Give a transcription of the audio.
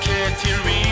can't hear me.